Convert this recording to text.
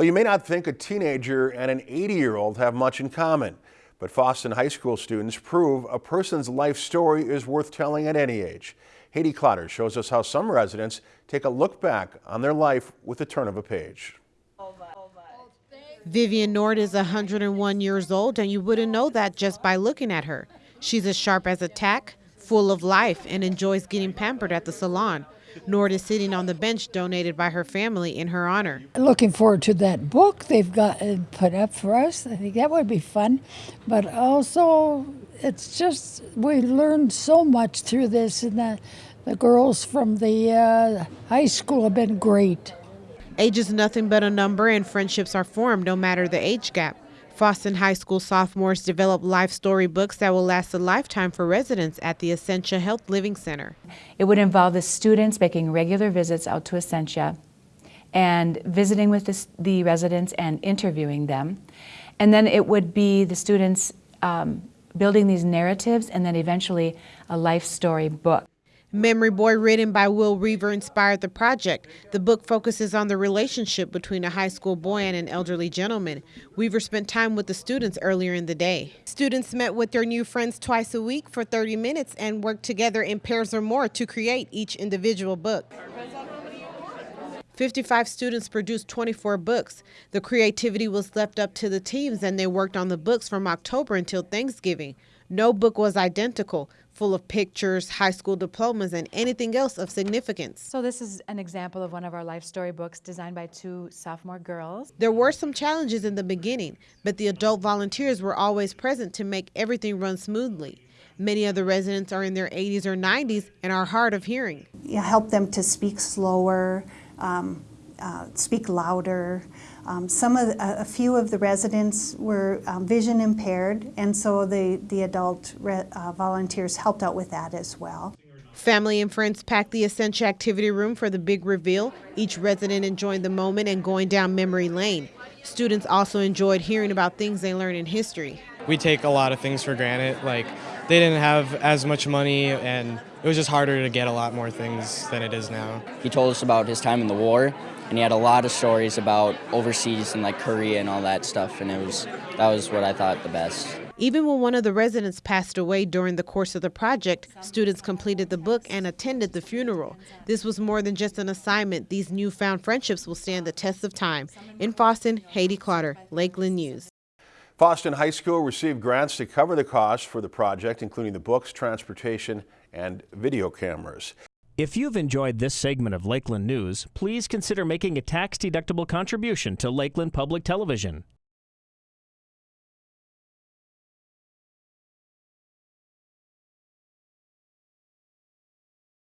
Well, you may not think a teenager and an 80-year-old have much in common, but Fosston High School students prove a person's life story is worth telling at any age. Haiti Clotter shows us how some residents take a look back on their life with the turn of a page. Vivian Nord is 101 years old, and you wouldn't know that just by looking at her. She's as sharp as a tack, full of life, and enjoys getting pampered at the salon. Nord is sitting on the bench donated by her family in her honor. Looking forward to that book they've got uh, put up for us. I think that would be fun. But also, it's just, we learned so much through this, and the, the girls from the uh, high school have been great. Age is nothing but a number, and friendships are formed no matter the age gap. Fosston High School sophomores develop life story books that will last a lifetime for residents at the Essentia Health Living Center. It would involve the students making regular visits out to Essentia and visiting with the, the residents and interviewing them. And then it would be the students um, building these narratives and then eventually a life story book. Memory Boy, written by Will Weaver, inspired the project. The book focuses on the relationship between a high school boy and an elderly gentleman. Weaver spent time with the students earlier in the day. Students met with their new friends twice a week for 30 minutes and worked together in pairs or more to create each individual book. 55 students produced 24 books. The creativity was left up to the teams and they worked on the books from October until Thanksgiving. No book was identical, full of pictures, high school diplomas, and anything else of significance. So this is an example of one of our life story books designed by two sophomore girls. There were some challenges in the beginning, but the adult volunteers were always present to make everything run smoothly. Many of the residents are in their 80s or 90s and are hard of hearing. You help them to speak slower, um, uh, speak louder. Um, some of the, a few of the residents were um, vision impaired, and so the the adult uh, volunteers helped out with that as well. Family and friends packed the Essentia activity room for the big reveal, each resident enjoying the moment and going down memory lane. Students also enjoyed hearing about things they learned in history. We take a lot of things for granted, like they didn't have as much money and it was just harder to get a lot more things than it is now. He told us about his time in the war and he had a lot of stories about overseas and like Korea and all that stuff and it was that was what I thought the best. Even when one of the residents passed away during the course of the project, students completed the book and attended the funeral. This was more than just an assignment. These newfound friendships will stand the test of time. In Fosston, Haiti Clotter, Lakeland News. Fosston High School received grants to cover the costs for the project, including the books, transportation, and video cameras. If you've enjoyed this segment of Lakeland News, please consider making a tax-deductible contribution to Lakeland Public Television.